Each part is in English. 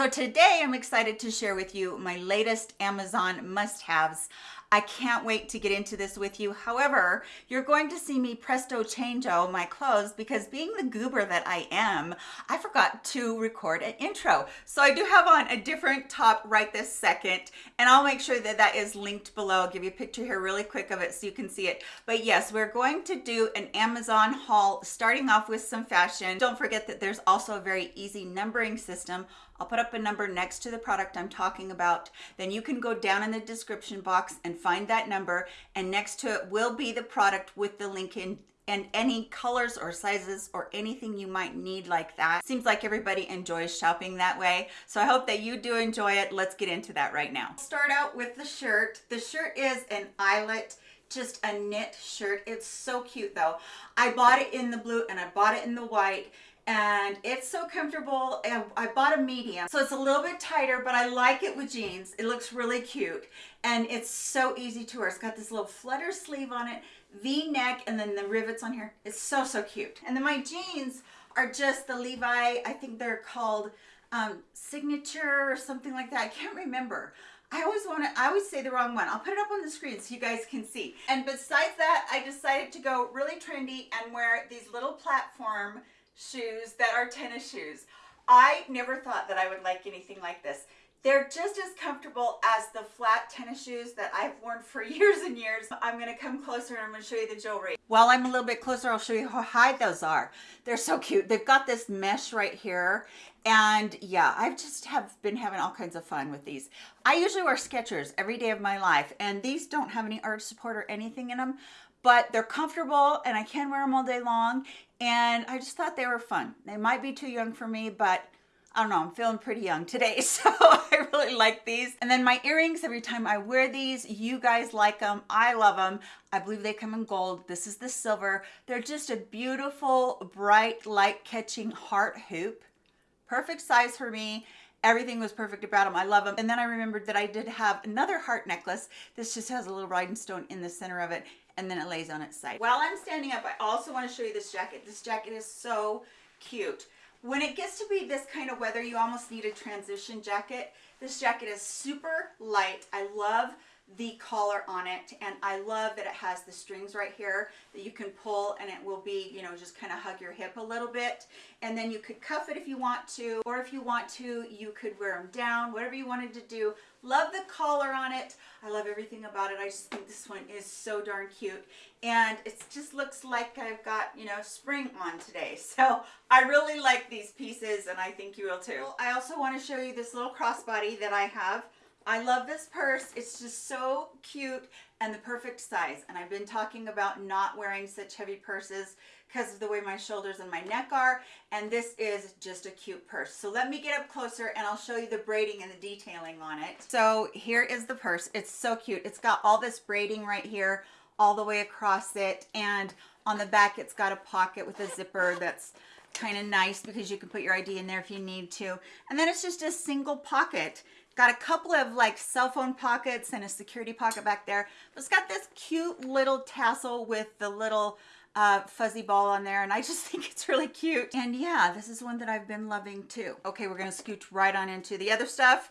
So today I'm excited to share with you my latest Amazon must-haves. I can't wait to get into this with you. However, you're going to see me presto changeo my clothes because being the goober that I am, I forgot to record an intro. So I do have on a different top right this second, and I'll make sure that that is linked below. I'll give you a picture here really quick of it so you can see it. But yes, we're going to do an Amazon haul starting off with some fashion. Don't forget that there's also a very easy numbering system I'll put up a number next to the product I'm talking about. Then you can go down in the description box and find that number. And next to it will be the product with the link in and any colors or sizes or anything you might need like that. Seems like everybody enjoys shopping that way. So I hope that you do enjoy it. Let's get into that right now. Start out with the shirt. The shirt is an eyelet just a knit shirt. It's so cute though. I bought it in the blue and I bought it in the white and it's so comfortable and I bought a medium. So it's a little bit tighter but I like it with jeans. It looks really cute and it's so easy to wear. It's got this little flutter sleeve on it v-neck and then the rivets on here. It's so so cute. And then my jeans are just the Levi I think they're called um, signature or something like that. I can't remember. I always want to, I always say the wrong one. I'll put it up on the screen so you guys can see. And besides that, I decided to go really trendy and wear these little platform shoes that are tennis shoes. I never thought that I would like anything like this. They're just as comfortable as the flat tennis shoes that I've worn for years and years. I'm gonna come closer and I'm gonna show you the jewelry. While I'm a little bit closer, I'll show you how high those are. They're so cute. They've got this mesh right here. And yeah, I've just have been having all kinds of fun with these. I usually wear Skechers every day of my life, and these don't have any arch support or anything in them, but they're comfortable and I can wear them all day long. And I just thought they were fun. They might be too young for me, but I don't know, I'm feeling pretty young today, so I really like these. And then my earrings, every time I wear these, you guys like them, I love them. I believe they come in gold. This is the silver. They're just a beautiful, bright, light-catching heart hoop. Perfect size for me. Everything was perfect about them. I love them. And then I remembered that I did have another heart necklace. This just has a little rhinestone in the center of it and then it lays on its side. While I'm standing up, I also want to show you this jacket. This jacket is so cute. When it gets to be this kind of weather, you almost need a transition jacket. This jacket is super light. I love the collar on it and I love that it has the strings right here that you can pull and it will be you know just kind of hug your hip a little bit. And then you could cuff it if you want to or if you want to you could wear them down whatever you wanted to do. Love the collar on it. I love everything about it. I just think this one is so darn cute. And it just looks like I've got you know spring on today. So I really like these pieces and I think you will too. I also want to show you this little crossbody that I have I love this purse. It's just so cute and the perfect size. And I've been talking about not wearing such heavy purses because of the way my shoulders and my neck are. And this is just a cute purse. So let me get up closer and I'll show you the braiding and the detailing on it. So here is the purse. It's so cute. It's got all this braiding right here all the way across it. And on the back, it's got a pocket with a zipper that's kind of nice because you can put your ID in there if you need to. And then it's just a single pocket. Got a couple of like cell phone pockets and a security pocket back there. But it's got this cute little tassel with the little uh, fuzzy ball on there and I just think it's really cute. And yeah, this is one that I've been loving too. Okay, we're gonna scooch right on into the other stuff.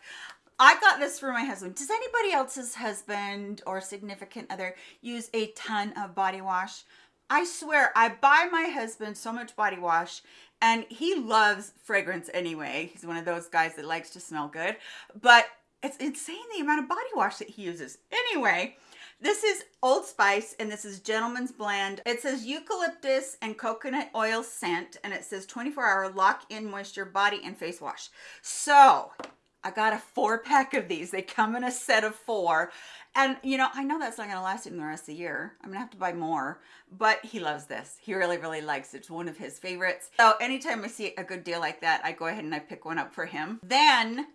I got this for my husband. Does anybody else's husband or significant other use a ton of body wash? I swear, I buy my husband so much body wash and he loves fragrance anyway. He's one of those guys that likes to smell good, but it's insane the amount of body wash that he uses. Anyway, this is Old Spice and this is Gentleman's Blend. It says eucalyptus and coconut oil scent and it says 24 hour lock in moisture body and face wash. So I got a four pack of these. They come in a set of four. And, you know, I know that's not going to last him the rest of the year. I'm going to have to buy more. But he loves this. He really, really likes it. It's one of his favorites. So anytime I see a good deal like that, I go ahead and I pick one up for him. Then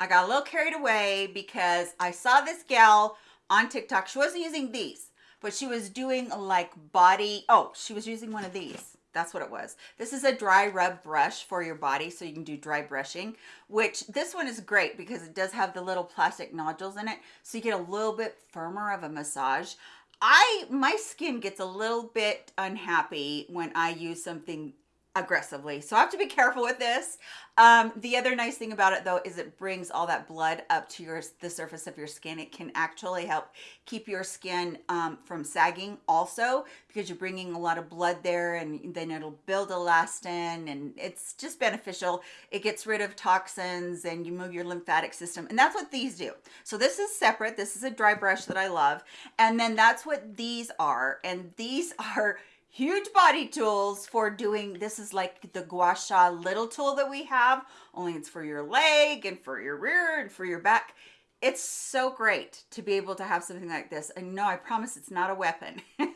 I got a little carried away because I saw this gal on TikTok. She wasn't using these, but she was doing like body. Oh, she was using one of these that's what it was. This is a dry rub brush for your body so you can do dry brushing, which this one is great because it does have the little plastic nodules in it. So you get a little bit firmer of a massage. I, my skin gets a little bit unhappy when I use something aggressively. So I have to be careful with this. Um, the other nice thing about it though is it brings all that blood up to your the surface of your skin. It can actually help keep your skin um, from sagging also because you're bringing a lot of blood there and then it'll build elastin and it's just beneficial. It gets rid of toxins and you move your lymphatic system and that's what these do. So this is separate. This is a dry brush that I love. And then that's what these are. And these are huge body tools for doing this is like the gua sha little tool that we have only it's for your leg and for your rear and for your back. It's so great to be able to have something like this. And no i promise it's not a weapon.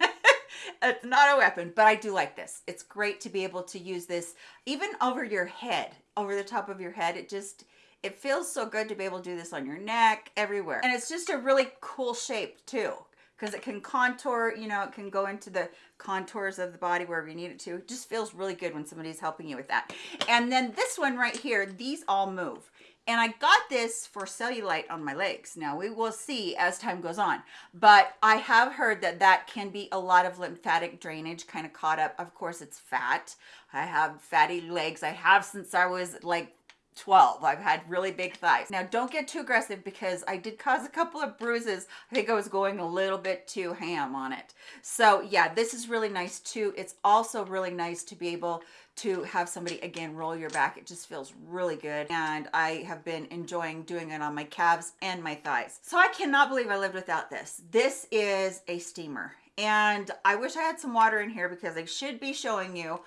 It's not a weapon but i do like this. It's great to be able to use this even over your head over the top of your head. It just it feels so good to be able to do this on your neck everywhere. And it's just a really cool shape too because it can contour, you know, it can go into the contours of the body wherever you need it to. It just feels really good when somebody's helping you with that. And then this one right here, these all move. And I got this for cellulite on my legs. Now we will see as time goes on, but I have heard that that can be a lot of lymphatic drainage kind of caught up. Of course it's fat. I have fatty legs. I have since I was like 12 i've had really big thighs. Now don't get too aggressive because i did cause a couple of bruises. I think i was going a little bit too ham on it. So yeah this is really nice too. It's also really nice to be able to have somebody again roll your back. It just feels really good. And i have been enjoying doing it on my calves and my thighs. So i cannot believe i lived without this. This is a steamer. And i wish i had some water in here because i should be showing you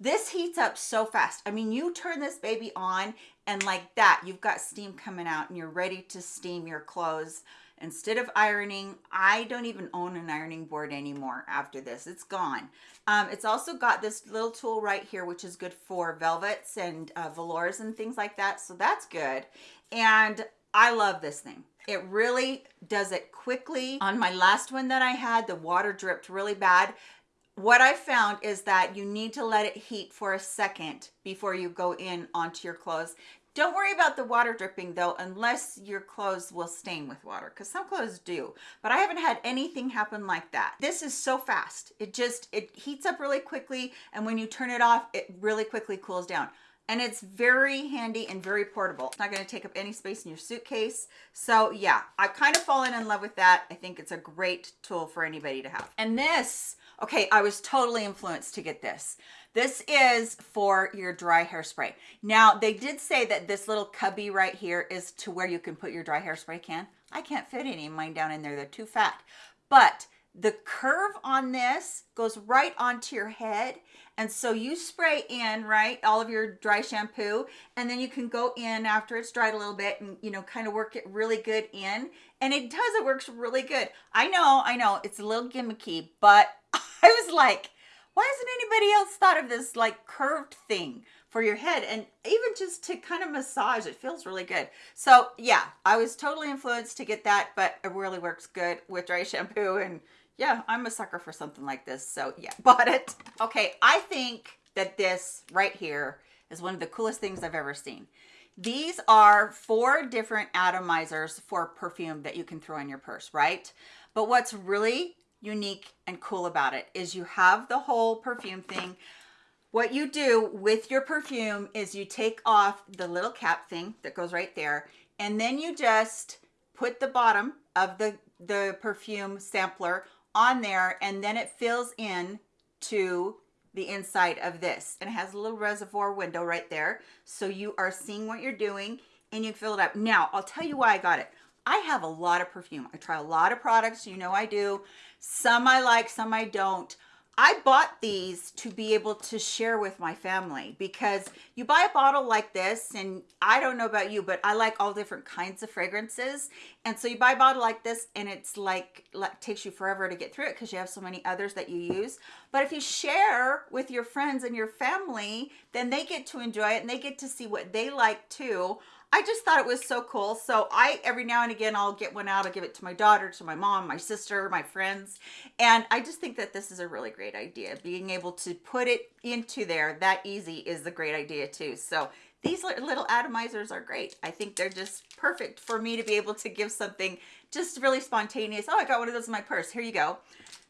this heats up so fast. I mean, you turn this baby on and like that, you've got steam coming out and you're ready to steam your clothes. Instead of ironing, I don't even own an ironing board anymore after this. It's gone. Um, it's also got this little tool right here, which is good for velvets and uh, velours and things like that. So that's good. And I love this thing. It really does it quickly. On my last one that I had, the water dripped really bad what I found is that you need to let it heat for a second before you go in onto your clothes. Don't worry about the water dripping though, unless your clothes will stain with water, because some clothes do. But I haven't had anything happen like that. This is so fast. It just, it heats up really quickly, and when you turn it off, it really quickly cools down. And it's very handy and very portable. It's not gonna take up any space in your suitcase. So yeah, I've kind of fallen in love with that. I think it's a great tool for anybody to have. And this, Okay, I was totally influenced to get this. This is for your dry hairspray. Now, they did say that this little cubby right here is to where you can put your dry hairspray can. I can't fit any of mine down in there. They're too fat. But the curve on this goes right onto your head. And so you spray in, right, all of your dry shampoo, and then you can go in after it's dried a little bit and, you know, kind of work it really good in. And it does, it works really good. I know, I know, it's a little gimmicky, but I was like, why hasn't anybody else thought of this like curved thing for your head? And even just to kind of massage it feels really good. So yeah i was totally influenced to get that but it really works good with dry shampoo. And yeah i'm a sucker for something like this. So yeah bought it. Okay i think that this right here is one of the coolest things i've ever seen. These are four different atomizers for perfume that you can throw in your purse right? But what's really unique and cool about it is you have the whole perfume thing. What you do with your perfume is you take off the little cap thing that goes right there, and then you just put the bottom of the, the perfume sampler on there, and then it fills in to the inside of this. And it has a little reservoir window right there. So you are seeing what you're doing and you fill it up. Now, I'll tell you why I got it. I have a lot of perfume. I try a lot of products. You know I do. Some I like, some I don't. I bought these to be able to share with my family because you buy a bottle like this and I don't know about you, but I like all different kinds of fragrances. And so you buy a bottle like this and it's like, like takes you forever to get through it because you have so many others that you use. But if you share with your friends and your family, then they get to enjoy it and they get to see what they like too. I just thought it was so cool. So I, every now and again, I'll get one out. I'll give it to my daughter, to my mom, my sister, my friends. And I just think that this is a really great idea. Being able to put it into there that easy is a great idea too. So these little atomizers are great. I think they're just perfect for me to be able to give something just really spontaneous. Oh, I got one of those in my purse. Here you go.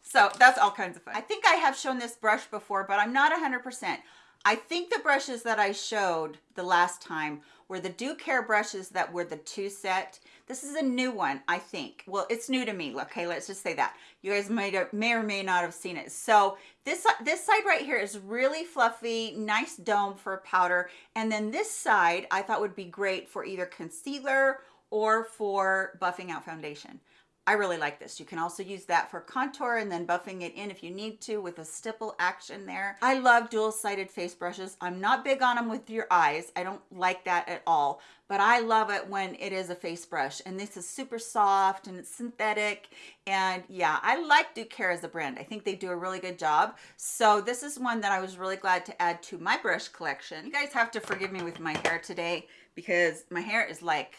So that's all kinds of fun. I think I have shown this brush before, but I'm not 100%. I think the brushes that I showed the last time were the DUcare brushes that were the two set. This is a new one, I think. Well, it's new to me. Okay, let's just say that. You guys may, may or may not have seen it. So this, this side right here is really fluffy, nice dome for powder. And then this side I thought would be great for either concealer or for buffing out foundation. I really like this. You can also use that for contour and then buffing it in if you need to with a stipple action there. I love dual-sided face brushes. I'm not big on them with your eyes. I don't like that at all, but I love it when it is a face brush. And this is super soft and it's synthetic. And yeah, I like Care as a brand. I think they do a really good job. So this is one that I was really glad to add to my brush collection. You guys have to forgive me with my hair today because my hair is like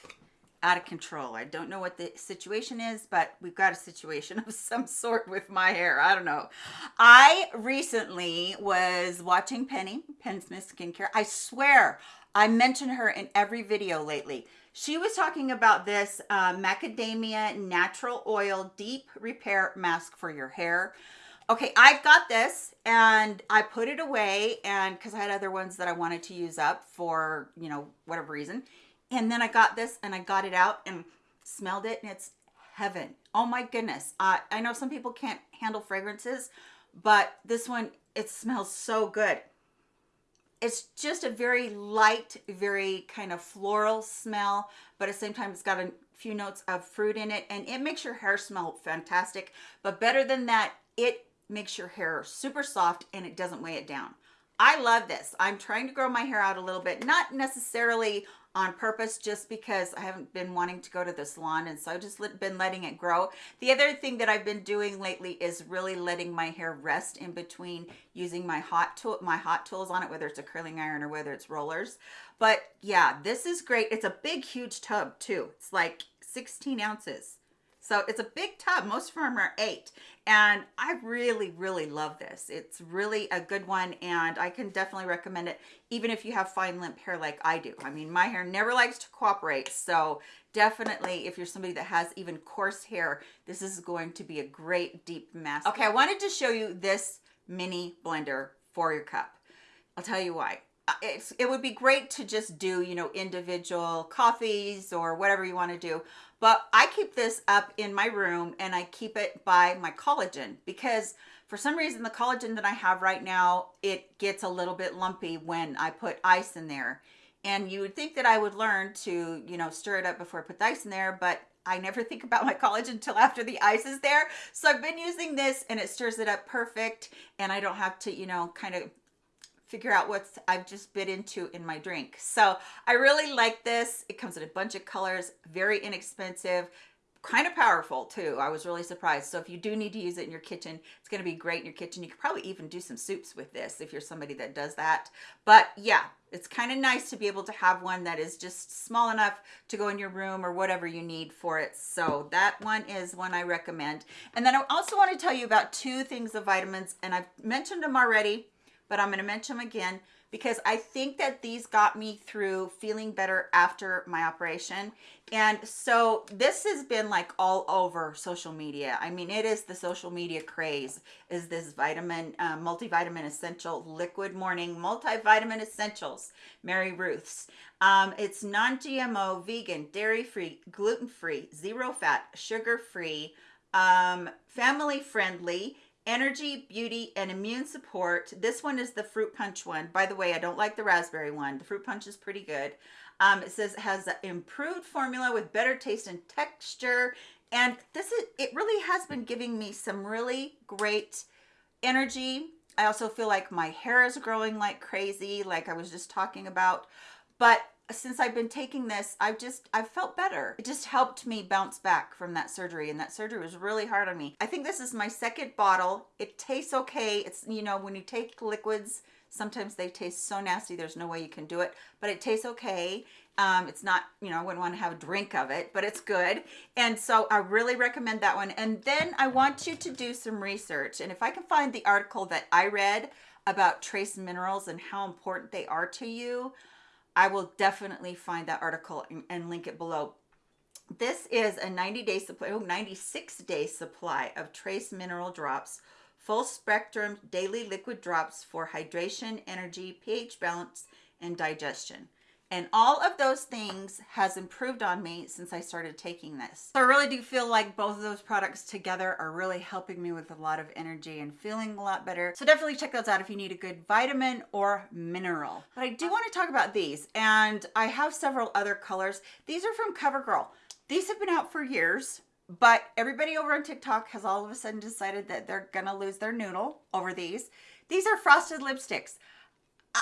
out of control. I don't know what the situation is, but we've got a situation of some sort with my hair. I don't know. I recently was watching Penny, Penn Smith Skincare. I swear I mention her in every video lately. She was talking about this uh, macadamia natural oil deep repair mask for your hair. Okay, I've got this and I put it away and because I had other ones that I wanted to use up for, you know, whatever reason. And then I got this and I got it out and smelled it and it's heaven. Oh my goodness. Uh, I know some people can't handle fragrances, but this one, it smells so good. It's just a very light, very kind of floral smell, but at the same time, it's got a few notes of fruit in it and it makes your hair smell fantastic. But better than that, it makes your hair super soft and it doesn't weigh it down. I love this. I'm trying to grow my hair out a little bit, not necessarily on purpose just because I haven't been wanting to go to the salon and so I've just been letting it grow. The other thing that I've been doing lately is really letting my hair rest in between using my hot tool, my hot tools on it, whether it's a curling iron or whether it's rollers. But yeah, this is great. It's a big, huge tub too. It's like 16 ounces. So it's a big tub. Most of them are eight. And I really, really love this. It's really a good one. And I can definitely recommend it, even if you have fine limp hair like I do. I mean, my hair never likes to cooperate. So definitely, if you're somebody that has even coarse hair, this is going to be a great deep mask. Okay, I wanted to show you this mini blender for your cup. I'll tell you why. Uh, it's, it would be great to just do, you know, individual coffees or whatever you want to do. But I keep this up in my room and I keep it by my collagen because for some reason the collagen that I have right now, it gets a little bit lumpy when I put ice in there. And you would think that I would learn to, you know, stir it up before I put the ice in there, but I never think about my collagen until after the ice is there. So I've been using this and it stirs it up perfect and I don't have to, you know, kind of figure out what's I've just bit into in my drink. So I really like this. It comes in a bunch of colors, very inexpensive, kind of powerful too. I was really surprised. So if you do need to use it in your kitchen, it's going to be great in your kitchen. You could probably even do some soups with this if you're somebody that does that. But yeah, it's kind of nice to be able to have one that is just small enough to go in your room or whatever you need for it. So that one is one I recommend. And then I also want to tell you about two things of vitamins and I've mentioned them already but I'm going to mention them again because I think that these got me through feeling better after my operation. And so this has been like all over social media. I mean, it is the social media craze is this vitamin, uh, multivitamin essential liquid morning multivitamin essentials, MaryRuth's. Um, it's non-GMO, vegan, dairy-free, gluten-free, zero fat, sugar-free, um, family friendly, energy, beauty, and immune support. This one is the fruit punch one. By the way, I don't like the raspberry one. The fruit punch is pretty good. Um, it says it has an improved formula with better taste and texture. And this is, it really has been giving me some really great energy. I also feel like my hair is growing like crazy, like I was just talking about. But since I've been taking this, I've just, I've felt better. It just helped me bounce back from that surgery and that surgery was really hard on me. I think this is my second bottle. It tastes okay. It's, you know, when you take liquids, sometimes they taste so nasty, there's no way you can do it, but it tastes okay. Um, it's not, you know, I wouldn't want to have a drink of it, but it's good. And so I really recommend that one. And then I want you to do some research. And if I can find the article that I read about trace minerals and how important they are to you, I will definitely find that article and, and link it below. This is a 90 day supply, oh, 96 day supply of trace mineral drops full spectrum daily liquid drops for hydration, energy, pH balance, and digestion. And all of those things has improved on me since I started taking this. So I really do feel like both of those products together are really helping me with a lot of energy and feeling a lot better. So definitely check those out if you need a good vitamin or mineral. But I do um, want to talk about these and I have several other colors. These are from CoverGirl. These have been out for years. But everybody over on TikTok has all of a sudden decided that they're gonna lose their noodle over these. These are frosted lipsticks.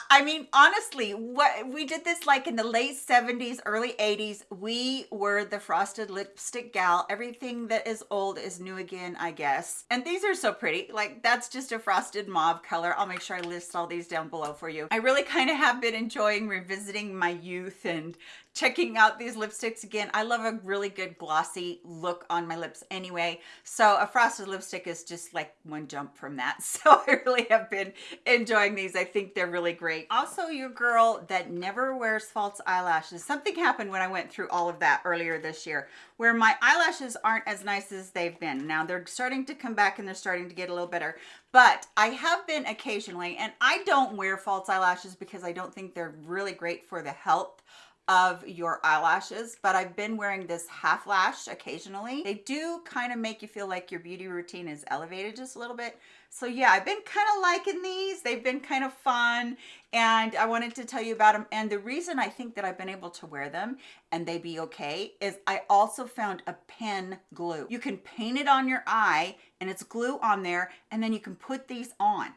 I mean, honestly, what we did this like in the late 70s, early 80s. We were the frosted lipstick gal. Everything that is old is new again, I guess. And these are so pretty. Like that's just a frosted mauve color. I'll make sure I list all these down below for you. I really kind of have been enjoying revisiting my youth and checking out these lipsticks again. I love a really good glossy look on my lips anyway. So a frosted lipstick is just like one jump from that. So I really have been enjoying these. I think they're really great. Also your girl that never wears false eyelashes. Something happened when I went through all of that earlier this year where my eyelashes aren't as nice as they've been. Now they're starting to come back and they're starting to get a little better, but I have been occasionally, and I don't wear false eyelashes because I don't think they're really great for the health of your eyelashes, but I've been wearing this half lash occasionally. They do kind of make you feel like your beauty routine is elevated just a little bit. So yeah, I've been kind of liking these. They've been kind of fun and I wanted to tell you about them. And the reason I think that I've been able to wear them and they be okay is I also found a pen glue. You can paint it on your eye and it's glue on there and then you can put these on.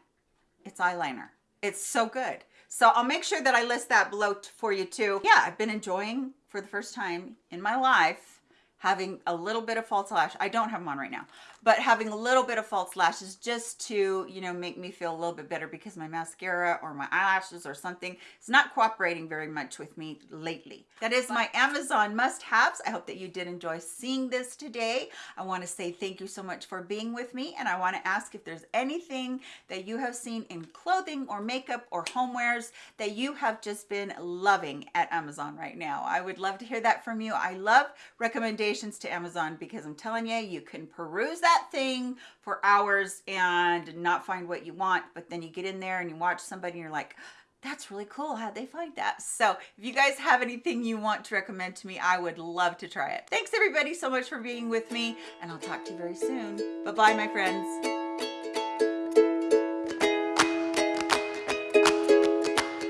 It's eyeliner. It's so good. So I'll make sure that I list that below for you too. Yeah, I've been enjoying for the first time in my life having a little bit of false lash. I don't have them on right now, but having a little bit of false lashes just to, you know, make me feel a little bit better because my mascara or my eyelashes or something is not cooperating very much with me lately. That is my Amazon must-haves. I hope that you did enjoy seeing this today. I want to say thank you so much for being with me and I want to ask if there's anything that you have seen in clothing or makeup or homewares that you have just been loving at Amazon right now. I would love to hear that from you. I love recommendations to Amazon because I'm telling you, you can peruse that thing for hours and not find what you want but then you get in there and you watch somebody and you're like that's really cool how'd they find that? So if you guys have anything you want to recommend to me i would love to try it. Thanks everybody so much for being with me and i'll talk to you very soon. Bye bye my friends